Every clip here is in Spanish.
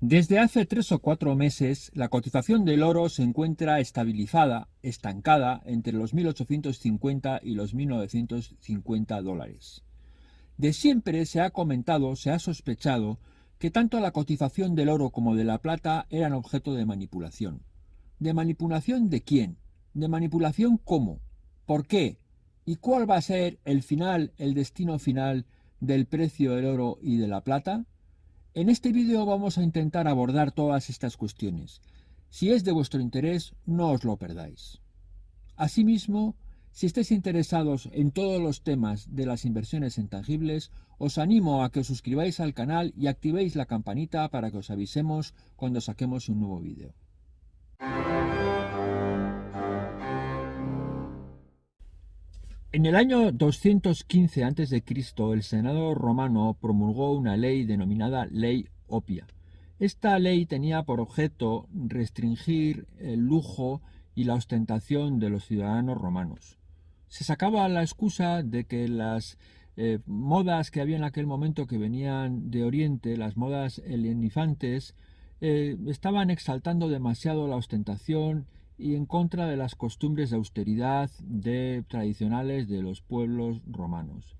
Desde hace tres o cuatro meses, la cotización del oro se encuentra estabilizada, estancada, entre los 1.850 y los 1.950 dólares. De siempre se ha comentado, se ha sospechado, que tanto la cotización del oro como de la plata eran objeto de manipulación. ¿De manipulación de quién? ¿De manipulación cómo? ¿Por qué? ¿Y cuál va a ser el final, el destino final del precio del oro y de la plata? En este vídeo vamos a intentar abordar todas estas cuestiones. Si es de vuestro interés, no os lo perdáis. Asimismo, si estáis interesados en todos los temas de las inversiones en tangibles, os animo a que os suscribáis al canal y activéis la campanita para que os avisemos cuando saquemos un nuevo vídeo. En el año 215 a.C., el Senado romano promulgó una ley denominada Ley Opia. Esta ley tenía por objeto restringir el lujo y la ostentación de los ciudadanos romanos. Se sacaba la excusa de que las eh, modas que había en aquel momento que venían de Oriente, las modas helenifantes, eh, estaban exaltando demasiado la ostentación y en contra de las costumbres de austeridad de, tradicionales de los pueblos romanos.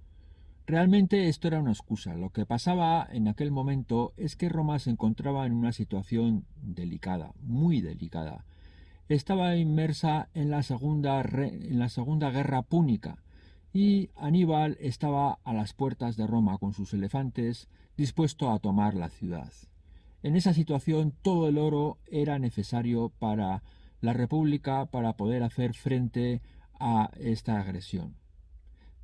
Realmente esto era una excusa. Lo que pasaba en aquel momento es que Roma se encontraba en una situación delicada, muy delicada. Estaba inmersa en la segunda, en la segunda guerra púnica y Aníbal estaba a las puertas de Roma con sus elefantes dispuesto a tomar la ciudad. En esa situación todo el oro era necesario para la República para poder hacer frente a esta agresión.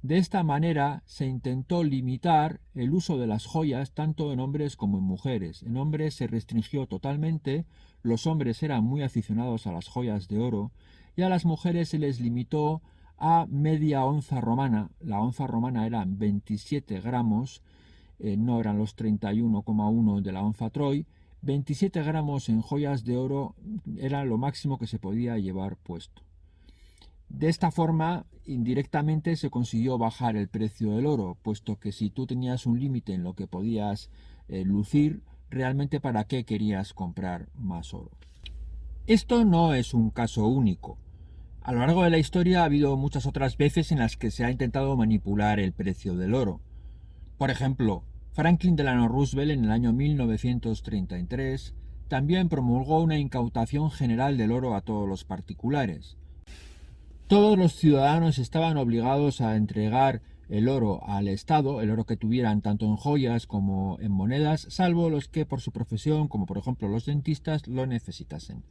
De esta manera se intentó limitar el uso de las joyas tanto en hombres como en mujeres. En hombres se restringió totalmente, los hombres eran muy aficionados a las joyas de oro y a las mujeres se les limitó a media onza romana. La onza romana era 27 gramos, eh, no eran los 31,1 de la onza Troy, 27 gramos en joyas de oro era lo máximo que se podía llevar puesto. De esta forma, indirectamente se consiguió bajar el precio del oro, puesto que si tú tenías un límite en lo que podías eh, lucir, realmente para qué querías comprar más oro. Esto no es un caso único. A lo largo de la historia ha habido muchas otras veces en las que se ha intentado manipular el precio del oro. Por ejemplo, Franklin Delano Roosevelt en el año 1933 también promulgó una incautación general del oro a todos los particulares. Todos los ciudadanos estaban obligados a entregar el oro al Estado, el oro que tuvieran tanto en joyas como en monedas, salvo los que por su profesión, como por ejemplo los dentistas, lo necesitasen.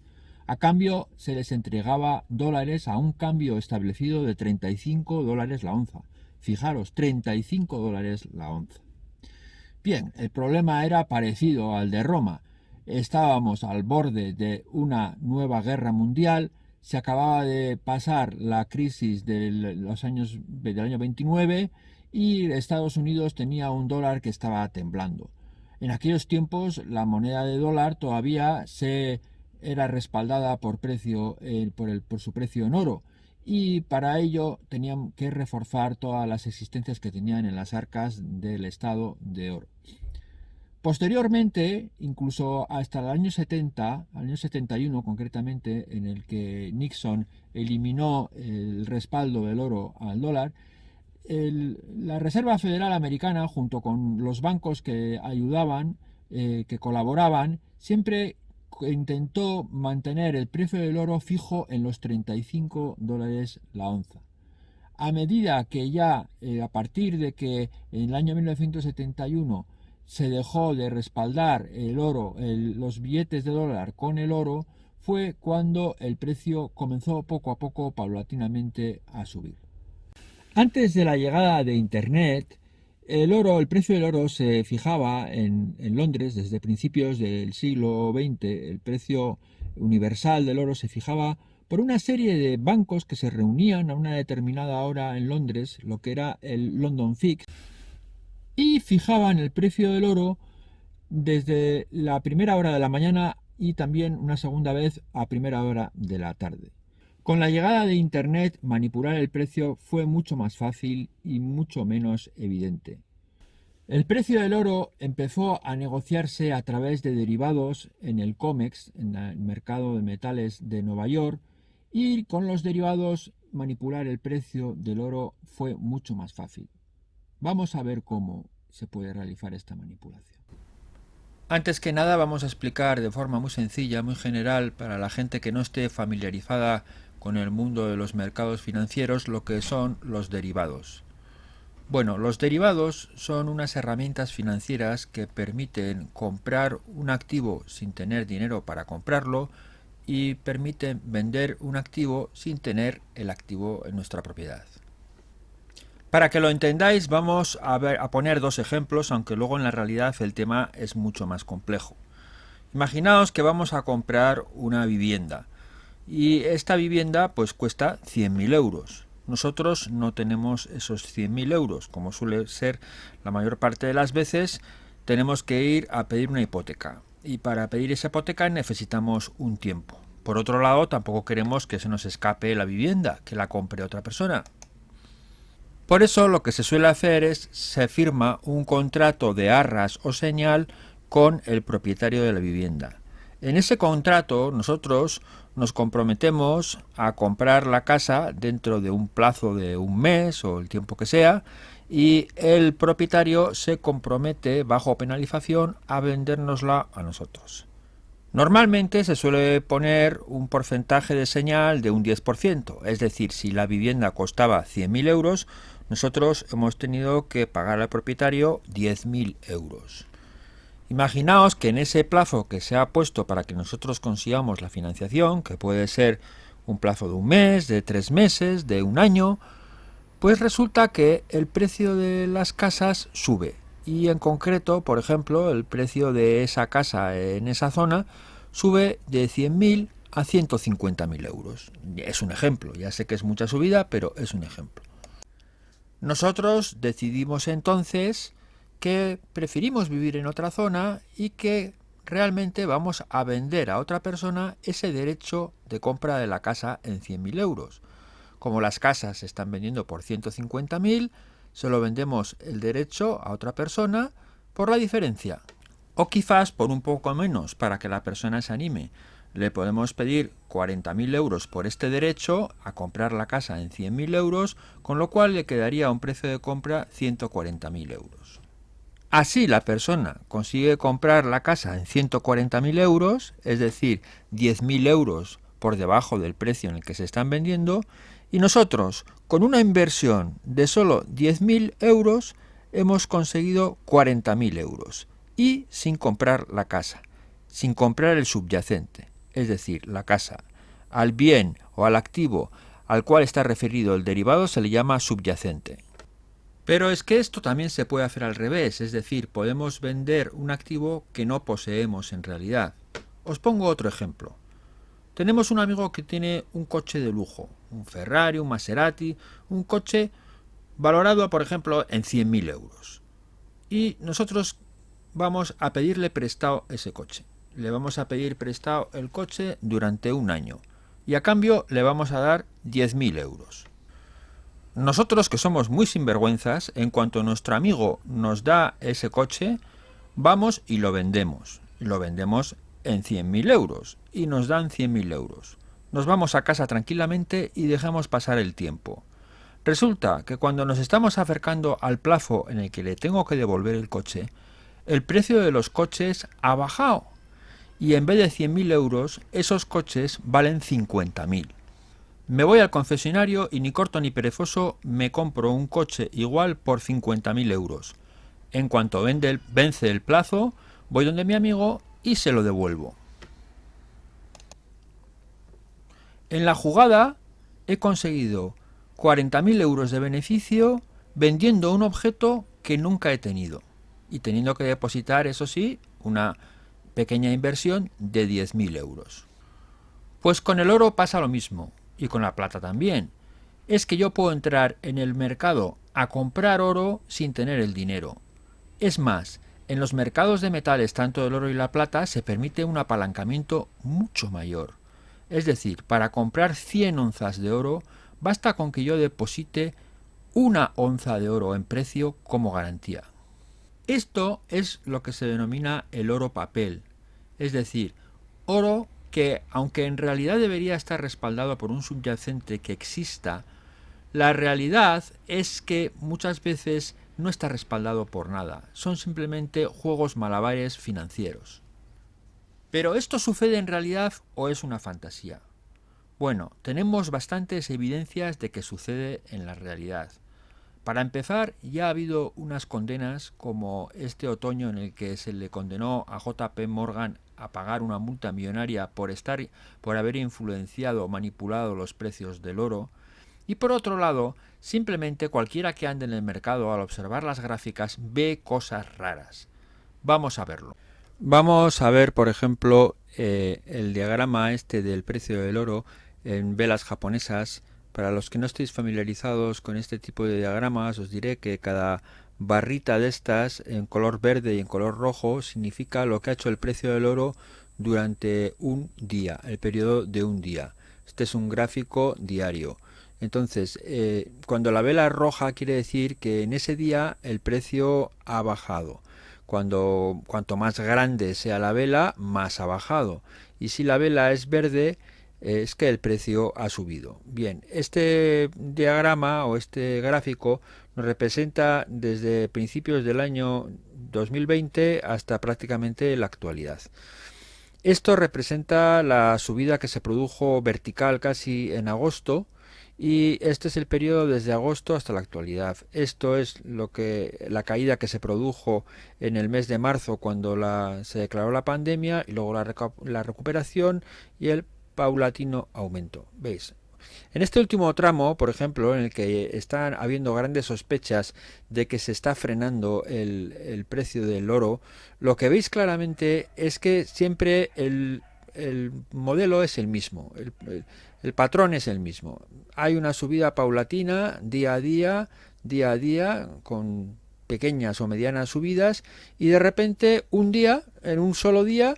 A cambio se les entregaba dólares a un cambio establecido de 35 dólares la onza. Fijaros, 35 dólares la onza. Bien, el problema era parecido al de Roma. Estábamos al borde de una nueva guerra mundial, se acababa de pasar la crisis de los años, del año 29 y Estados Unidos tenía un dólar que estaba temblando. En aquellos tiempos la moneda de dólar todavía se era respaldada por, precio, eh, por, su precio en oro y para ello tenían que reforzar todas las existencias que tenían en las arcas del Estado de oro. Posteriormente, incluso hasta el año 70, al año 71 concretamente, en el que Nixon eliminó el respaldo del oro al dólar, la Reserva Federal Americana, junto con los bancos que ayudaban, eh, que colaboraban, siempre intentó mantener el precio del oro fijo en los 35 dólares la onza. A medida que ya eh, a partir de que en el año 1971 se dejó de respaldar el oro, los billetes de dólar con el oro, fue cuando el precio comenzó poco a poco, paulatinamente, a subir. Antes de la llegada de Internet, el oro, el precio del oro se fijaba en, Londres desde principios del siglo XX. El precio universal del oro se fijaba por una serie de bancos que se reunían a una determinada hora en Londres, lo que era el London Fix, y fijaban el precio del oro desde la primera hora de la mañana y también una segunda vez a primera hora de la tarde. Con la llegada de Internet, manipular el precio fue mucho más fácil y mucho menos evidente. El precio del oro empezó a negociarse a través de derivados en el COMEX, en el mercado de metales de Nueva York, y con los derivados manipular el precio del oro fue mucho más fácil. Vamos a ver cómo se puede realizar esta manipulación. Antes que nada vamos a explicar de forma muy sencilla, muy general, para la gente que no esté familiarizada con el mundo de los mercados financieros, lo que son los derivados. Bueno, los derivados son unas herramientas financieras que permiten comprar un activo sin tener dinero para comprarlo y permiten vender un activo sin tener el activo en nuestra propiedad. Para que lo entendáis vamos a, a poner dos ejemplos, aunque luego en la realidad el tema es mucho más complejo. Imaginaos que vamos a comprar una vivienda y esta vivienda pues cuesta 100.000 euros. Nosotros no tenemos esos 100.000 euros, como suele ser la mayor parte de las veces, tenemos que ir a pedir una hipoteca. Y para pedir esa hipoteca necesitamos un tiempo. Por otro lado, tampoco queremos que se nos escape la vivienda, que la compre otra persona. Por eso lo que se suele hacer es se firma un contrato de arras o señal con el propietario de la vivienda. En ese contrato nosotros nos comprometemos a comprar la casa dentro de un plazo de un mes o el tiempo que sea y el propietario se compromete bajo penalización a vendérnosla a nosotros. Normalmente se suele poner un porcentaje de señal de un 10%, es decir, si la vivienda costaba 100.000 euros, nosotros hemos tenido que pagar al propietario 10.000 euros. Imaginaos que en ese plazo que se ha puesto para que nosotros consigamos la financiación, que puede ser un plazo de un mes, de tres meses, de un año, pues resulta que el precio de las casas sube. Y en concreto, por ejemplo, el precio de esa casa en esa zona sube de 100.000 a 150.000 euros. Es un ejemplo, ya sé que es mucha subida, pero es un ejemplo. Nosotros decidimos entonces que preferimos vivir en otra zona y que realmente vamos a vender a otra persona ese derecho de compra de la casa en 100.000 euros. Como las casas se están vendiendo por 150.000, se lo vendemos el derecho a otra persona por la diferencia. O quizás por un poco menos para que la persona se anime le podemos pedir 40.000 euros por este derecho a comprar la casa en 100.000 euros, con lo cual le quedaría un precio de compra 140.000 euros. Así la persona consigue comprar la casa en 140.000 euros, es decir, 10.000 euros por debajo del precio en el que se están vendiendo, y nosotros, con una inversión de solo 10.000 euros, hemos conseguido 40.000 euros, y sin comprar la casa, sin comprar el subyacente es decir, la casa, al bien o al activo al cual está referido el derivado se le llama subyacente. Pero es que esto también se puede hacer al revés, es decir, podemos vender un activo que no poseemos en realidad. Os pongo otro ejemplo. Tenemos un amigo que tiene un coche de lujo, un Ferrari, un Maserati, un coche valorado, por ejemplo, en 100.000 euros. Y nosotros vamos a pedirle prestado ese coche le vamos a pedir prestado el coche durante un año y a cambio le vamos a dar 10.000 euros. Nosotros que somos muy sinvergüenzas, en cuanto nuestro amigo nos da ese coche, vamos y lo vendemos. Lo vendemos en 100.000 euros y nos dan 100.000 euros. Nos vamos a casa tranquilamente y dejamos pasar el tiempo. Resulta que cuando nos estamos acercando al plazo en el que le tengo que devolver el coche, el precio de los coches ha bajado y en vez de 100.000 euros, esos coches valen 50.000. Me voy al concesionario y ni corto ni perezoso me compro un coche igual por 50.000 euros. En cuanto vence el plazo, voy donde mi amigo y se lo devuelvo. En la jugada he conseguido 40.000 euros de beneficio vendiendo un objeto que nunca he tenido y teniendo que depositar, eso sí, una pequeña inversión de 10.000 euros. Pues con el oro pasa lo mismo, y con la plata también. Es que yo puedo entrar en el mercado a comprar oro sin tener el dinero. Es más, en los mercados de metales, tanto el oro y la plata, se permite un apalancamiento mucho mayor. Es decir, para comprar 100 onzas de oro, basta con que yo deposite una onza de oro en precio como garantía. Esto es lo que se denomina el oro papel, es decir, oro que, aunque en realidad debería estar respaldado por un subyacente que exista, la realidad es que muchas veces no está respaldado por nada, son simplemente juegos malabares financieros. Pero ¿esto sucede en realidad o es una fantasía? Bueno, tenemos bastantes evidencias de que sucede en la realidad. Para empezar, ya ha habido unas condenas como este otoño en el que se le condenó a JP Morgan a pagar una multa millonaria por estar por haber influenciado o manipulado los precios del oro, y por otro lado, simplemente cualquiera que ande en el mercado al observar las gráficas ve cosas raras. Vamos a verlo. Vamos a ver, por ejemplo, eh, el diagrama este del precio del oro en velas japonesas. Para los que no estéis familiarizados con este tipo de diagramas, os diré que cada barrita de estas en color verde y en color rojo significa lo que ha hecho el precio del oro durante un día, el periodo de un día. Este es un gráfico diario. Entonces, eh, cuando la vela es roja quiere decir que en ese día el precio ha bajado. Cuando, cuanto más grande sea la vela, más ha bajado. Y si la vela es verde, es que el precio ha subido. Bien, este diagrama o este gráfico nos representa desde principios del año 2020 hasta prácticamente la actualidad. Esto representa la subida que se produjo vertical casi en agosto y este es el periodo desde agosto hasta la actualidad. Esto es lo que la caída que se produjo en el mes de marzo cuando se declaró la pandemia y luego la, la recuperación y el paulatino aumento. ¿Veis? En este último tramo, por ejemplo, en el que están habiendo grandes sospechas de que se está frenando el, precio del oro, lo que veis claramente es que siempre el, modelo es el mismo. El patrón es el mismo. Hay una subida paulatina día a día, día a día, con pequeñas o medianas subidas, y de repente un día, en un solo día,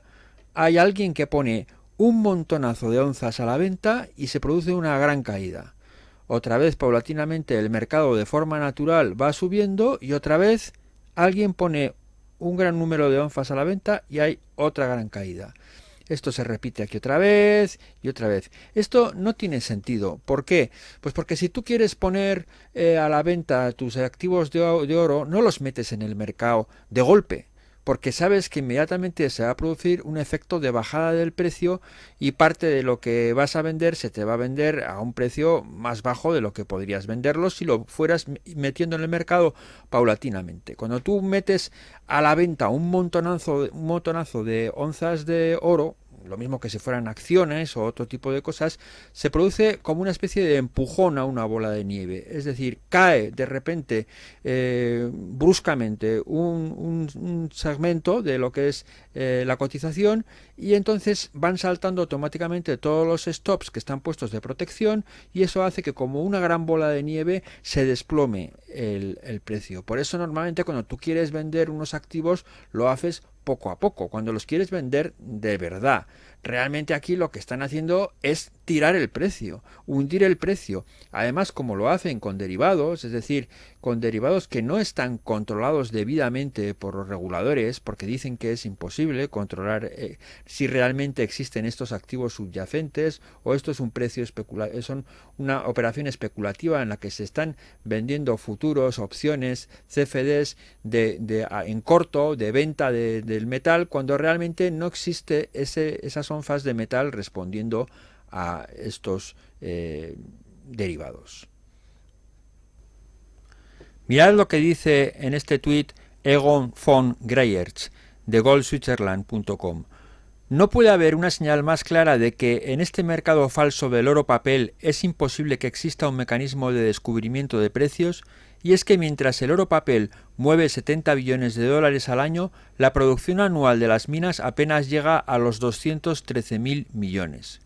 hay alguien que pone un montonazo de onzas a la venta y se produce una gran caída. Otra vez, paulatinamente, el mercado de forma natural va subiendo y otra vez alguien pone un gran número de onzas a la venta y hay otra gran caída. Esto se repite aquí otra vez y otra vez. Esto no tiene sentido. ¿Por qué? Pues porque si tú quieres poner eh, a la venta tus activos de oro, no los metes en el mercado de golpe porque sabes que inmediatamente se va a producir un efecto de bajada del precio y parte de lo que vas a vender se te va a vender a un precio más bajo de lo que podrías venderlo si lo fueras metiendo en el mercado paulatinamente. Cuando tú metes a la venta un montonazo, un montonazo de onzas de oro, lo mismo que si fueran acciones o otro tipo de cosas, se produce como una especie de empujón a una bola de nieve. Es decir, cae de repente, eh, bruscamente, un, segmento de lo que es eh, la cotización y entonces van saltando automáticamente todos los stops que están puestos de protección y eso hace que como una gran bola de nieve se desplome el, precio. Por eso normalmente cuando tú quieres vender unos activos lo haces poco a poco, cuando los quieres vender de verdad. Realmente aquí lo que están haciendo es tirar el precio, hundir el precio. Además, como lo hacen con derivados, es decir, con derivados que no están controlados debidamente por los reguladores, porque dicen que es imposible controlar eh, si realmente existen estos activos subyacentes o esto es un precio especulativo, son una operación especulativa en la que se están vendiendo futuros, opciones, CFDs de, en corto de venta del metal, cuando realmente no existe ese, esas onzas de metal respondiendo a estos eh, derivados. Mirad lo que dice en este tuit Egon von Greyerz de goldswitzerland.com. No puede haber una señal más clara de que en este mercado falso del oro papel es imposible que exista un mecanismo de descubrimiento de precios, y es que mientras el oro papel mueve 70 billones de dólares al año, la producción anual de las minas apenas llega a los 213.000 millones.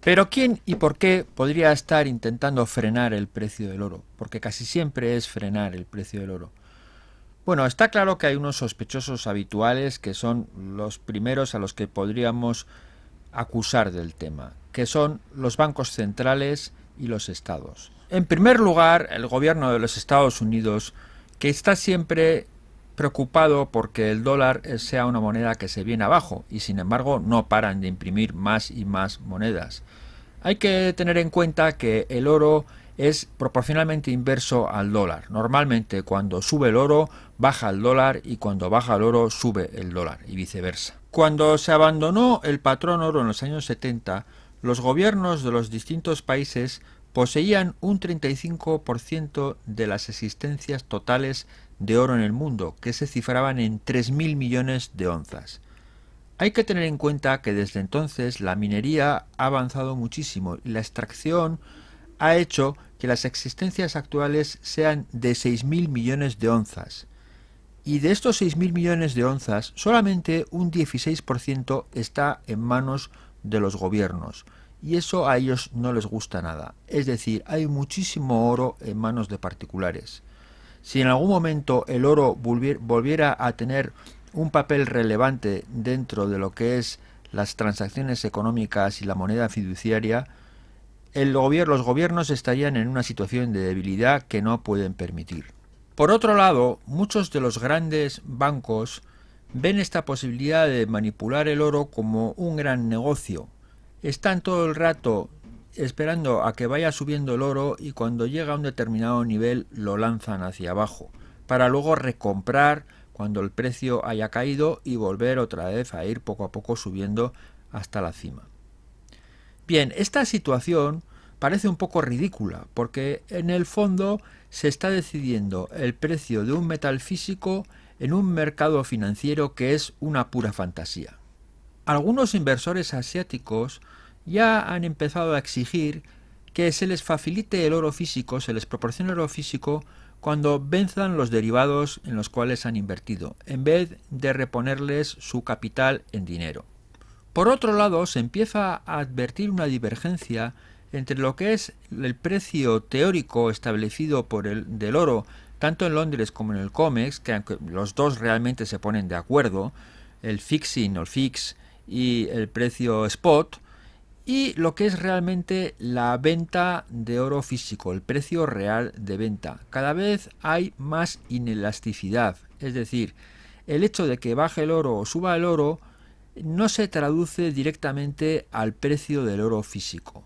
Pero ¿quién y por qué podría estar intentando frenar el precio del oro? Porque casi siempre es frenar el precio del oro. Bueno, está claro que hay unos sospechosos habituales que son los primeros a los que podríamos acusar del tema, que son los bancos centrales y los estados. En primer lugar, el gobierno de los Estados Unidos que está siempre preocupado porque el dólar sea una moneda que se viene abajo y sin embargo no paran de imprimir más y más monedas. Hay que tener en cuenta que el oro es proporcionalmente inverso al dólar. Normalmente cuando sube el oro baja el dólar y cuando baja el oro sube el dólar y viceversa. Cuando se abandonó el patrón oro en los años 70, los gobiernos de los distintos países poseían un 35% de las existencias totales de oro en el mundo, que se cifraban en 3.000 millones de onzas. Hay que tener en cuenta que desde entonces la minería ha avanzado muchísimo y la extracción ha hecho que las existencias actuales sean de 6.000 millones de onzas. Y de estos 6.000 millones de onzas, solamente un 16% está en manos de los gobiernos. Y eso a ellos no les gusta nada. Es decir, hay muchísimo oro en manos de particulares. Si en algún momento el oro volviera a tener un papel relevante dentro de lo que es las transacciones económicas y la moneda fiduciaria, el los gobiernos estarían en una situación de debilidad que no pueden permitir. Por otro lado, muchos de los grandes bancos ven esta posibilidad de manipular el oro como un gran negocio. Están todo el rato esperando a que vaya subiendo el oro y cuando llega a un determinado nivel lo lanzan hacia abajo, para luego recomprar cuando el precio haya caído y volver otra vez a ir poco a poco subiendo hasta la cima. Bien, esta situación parece un poco ridícula, porque en el fondo se está decidiendo el precio de un metal físico en un mercado financiero que es una pura fantasía. Algunos inversores asiáticos ya han empezado a exigir que se les facilite el oro físico, se les proporcione el oro físico cuando venzan los derivados en los cuales han invertido, en vez de reponerles su capital en dinero. Por otro lado, se empieza a advertir una divergencia entre lo que es el precio teórico establecido por el del oro, tanto en Londres como en el COMEX, que aunque los dos realmente se ponen de acuerdo, el fixing o el fix y el precio spot, y lo que es realmente la venta de oro físico, el precio real de venta. Cada vez hay más inelasticidad, es decir, el hecho de que baje el oro o suba el oro no se traduce directamente al precio del oro físico.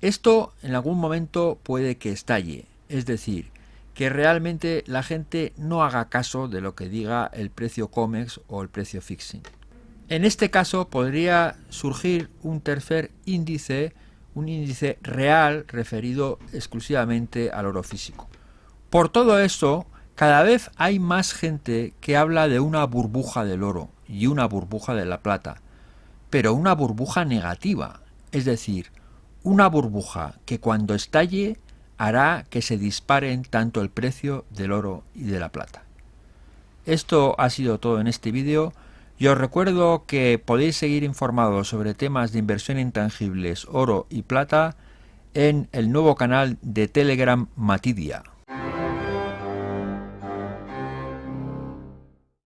Esto en algún momento puede que estalle, es decir, que realmente la gente no haga caso de lo que diga el precio COMEX o el precio fixing. En este caso podría surgir un tercer índice, un índice real referido exclusivamente al oro físico. Por todo esto, cada vez hay más gente que habla de una burbuja del oro y una burbuja de la plata, pero una burbuja negativa, es decir, una burbuja que cuando estalle hará que se disparen tanto el precio del oro y de la plata. Esto ha sido todo en este vídeo. Yo os recuerdo que podéis seguir informados sobre temas de inversión intangibles, oro y plata en el nuevo canal de Telegram Matidia.